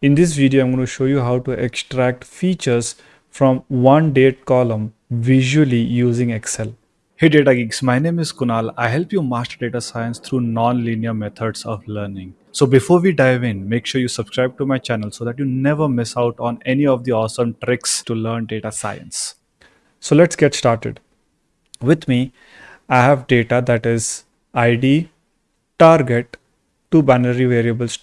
In this video, I'm going to show you how to extract features from one date column visually using Excel. Hey data geeks, my name is Kunal. I help you master data science through non-linear methods of learning. So before we dive in, make sure you subscribe to my channel so that you never miss out on any of the awesome tricks to learn data science. So let's get started. With me, I have data that is ID, target, two binary variables,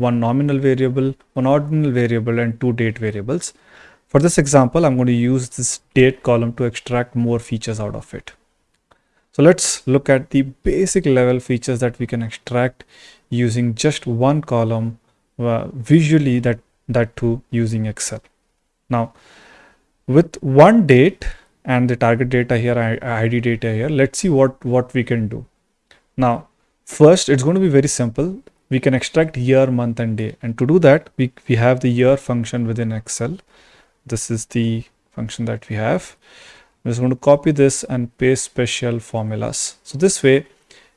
one nominal variable, one ordinal variable, and two date variables. For this example, I'm going to use this date column to extract more features out of it. So let's look at the basic level features that we can extract using just one column uh, visually that, that too using Excel. Now, with one date and the target data here, ID data here, let's see what, what we can do. Now, first, it's going to be very simple. We can extract year, month, and day. And to do that, we, we have the year function within Excel. This is the function that we have. I'm just going to copy this and paste special formulas. So this way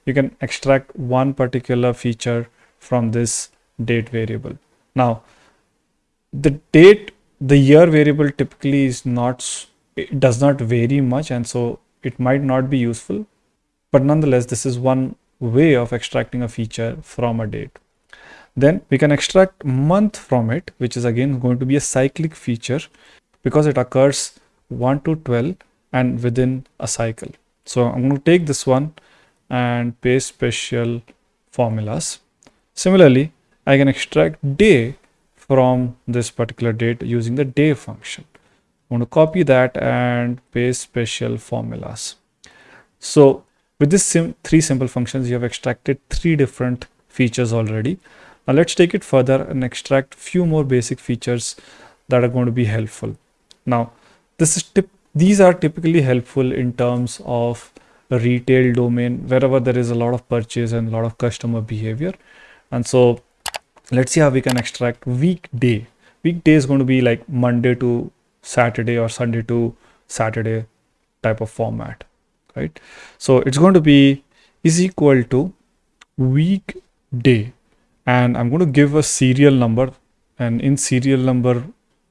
you can extract one particular feature from this date variable. Now the date, the year variable typically is not, it does not vary much and so it might not be useful. But nonetheless, this is one way of extracting a feature from a date. Then we can extract month from it, which is again going to be a cyclic feature because it occurs 1 to 12 and within a cycle. So I'm going to take this one and paste special formulas. Similarly, I can extract day from this particular date using the day function. I'm going to copy that and paste special formulas. So with this sim three simple functions, you have extracted three different features already. Now let's take it further and extract few more basic features that are going to be helpful. Now this is tip these are typically helpful in terms of retail domain wherever there is a lot of purchase and a lot of customer behavior. And so let's see how we can extract weekday. Weekday is going to be like Monday to Saturday or Sunday to Saturday type of format, right? So it's going to be is equal to week day. And I'm going to give a serial number. And in serial number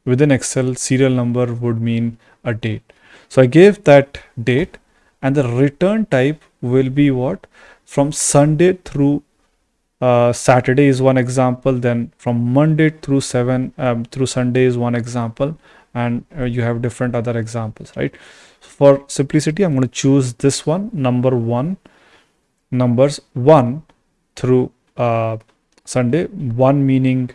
within Excel serial number would mean a date. So I gave that date. And the return type will be what? From Sunday through uh, Saturday is one example. Then from Monday through 7 um, through Sunday is one example. And uh, you have different other examples right for simplicity I'm going to choose this one number one numbers 1 through uh, Sunday 1 meaning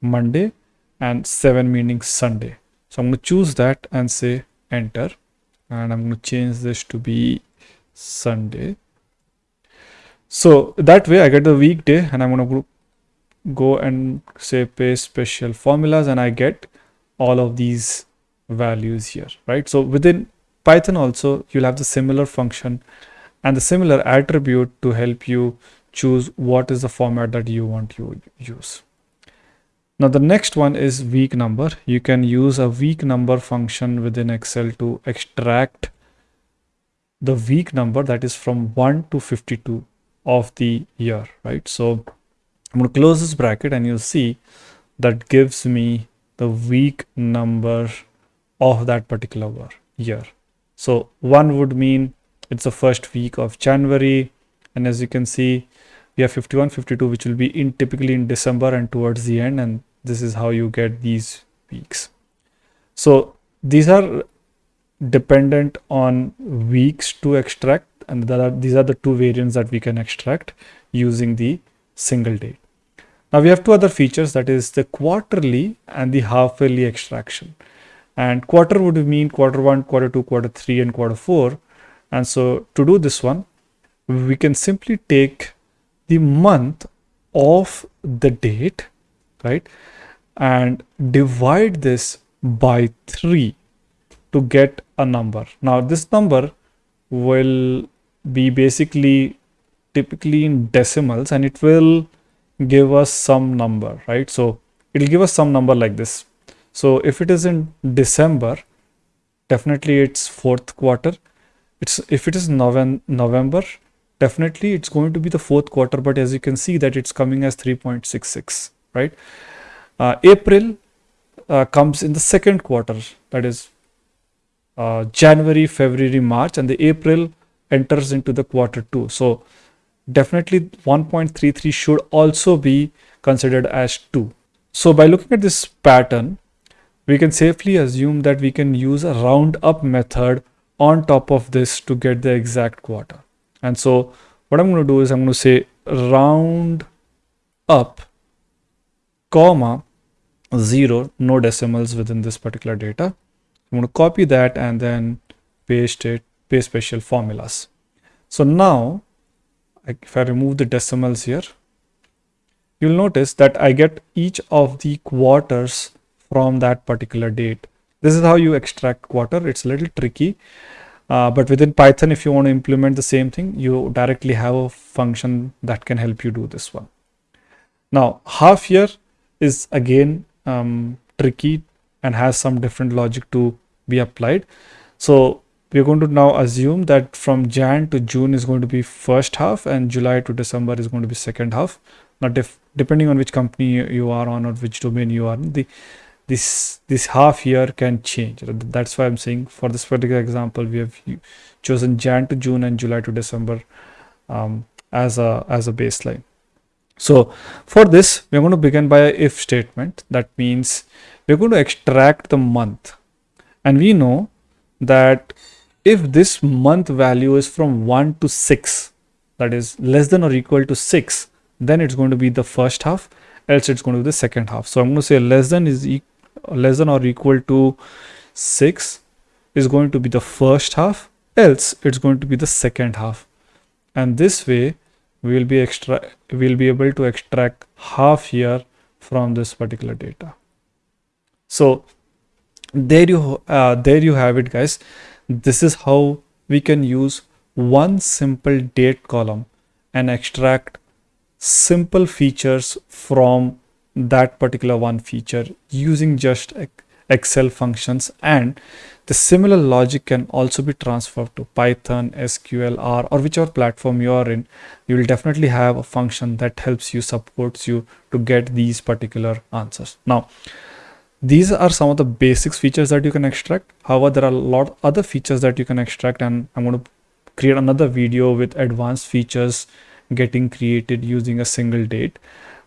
Monday and 7 meaning Sunday so I'm going to choose that and say enter and I'm going to change this to be Sunday. So that way I get the weekday and I'm going to go and say paste special formulas and I get all of these values here, right? So within Python also you'll have the similar function and the similar attribute to help you choose what is the format that you want to use. Now the next one is week number. You can use a week number function within Excel to extract the week number that is from 1 to 52 of the year, right? So I'm going to close this bracket and you'll see that gives me the week number of that particular year. So one would mean it's the first week of January. And as you can see, we have 51, 52, which will be in typically in December and towards the end. And this is how you get these weeks so these are dependent on weeks to extract and are, these are the two variants that we can extract using the single date now we have two other features that is the quarterly and the half yearly extraction and quarter would mean quarter one quarter two quarter three and quarter four. And so to do this one we can simply take the month of the date right and divide this by 3 to get a number. Now this number will be basically typically in decimals and it will give us some number right? So it'll give us some number like this so if it is in december definitely it's fourth quarter it's if it is November, november definitely it's going to be the fourth quarter but as you can see that it's coming as 3.66 right uh, April uh, comes in the second quarter, that is uh, January, February, March, and the April enters into the quarter two. So definitely 1.33 should also be considered as 2. So by looking at this pattern, we can safely assume that we can use a round up method on top of this to get the exact quarter. And so what I'm going to do is I'm going to say round up comma 0 no decimals within this particular data i'm going to copy that and then paste it paste special formulas so now if i remove the decimals here you'll notice that i get each of the quarters from that particular date this is how you extract quarter it's a little tricky uh, but within python if you want to implement the same thing you directly have a function that can help you do this one now half year is again um, tricky and has some different logic to be applied. So we're going to now assume that from Jan to June is going to be first half and July to December is going to be second half. Now, depending on which company you are on or which domain you are in, the this this half year can change. That's why I'm saying for this particular example, we have chosen Jan to June and July to December um, as a as a baseline. So for this, we're going to begin by a if statement. That means we're going to extract the month. And we know that if this month value is from 1 to 6, that is less than or equal to 6, then it's going to be the first half, else it's going to be the second half. So I'm going to say less than is e less than or equal to 6 is going to be the first half, else it's going to be the second half. And this way, we will be extra we'll be able to extract half year from this particular data so there you uh, there you have it guys this is how we can use one simple date column and extract simple features from that particular one feature using just excel functions and the similar logic can also be transferred to Python, SQL, R, or whichever platform you are in. You will definitely have a function that helps you, supports you to get these particular answers. Now, these are some of the basics features that you can extract. However, there are a lot of other features that you can extract and I'm going to create another video with advanced features getting created using a single date.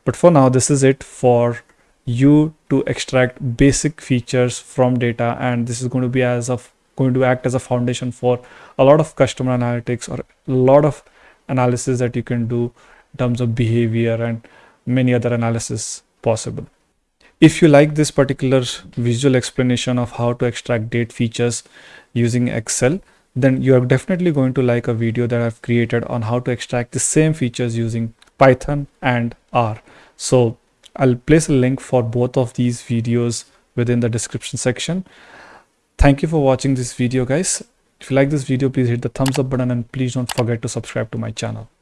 But for now, this is it for you to extract basic features from data and this is going to be as of going to act as a foundation for a lot of customer analytics or a lot of analysis that you can do in terms of behavior and many other analysis possible. If you like this particular visual explanation of how to extract date features using Excel, then you are definitely going to like a video that I've created on how to extract the same features using Python and R. So I'll place a link for both of these videos within the description section. Thank you for watching this video guys. If you like this video, please hit the thumbs up button and please don't forget to subscribe to my channel.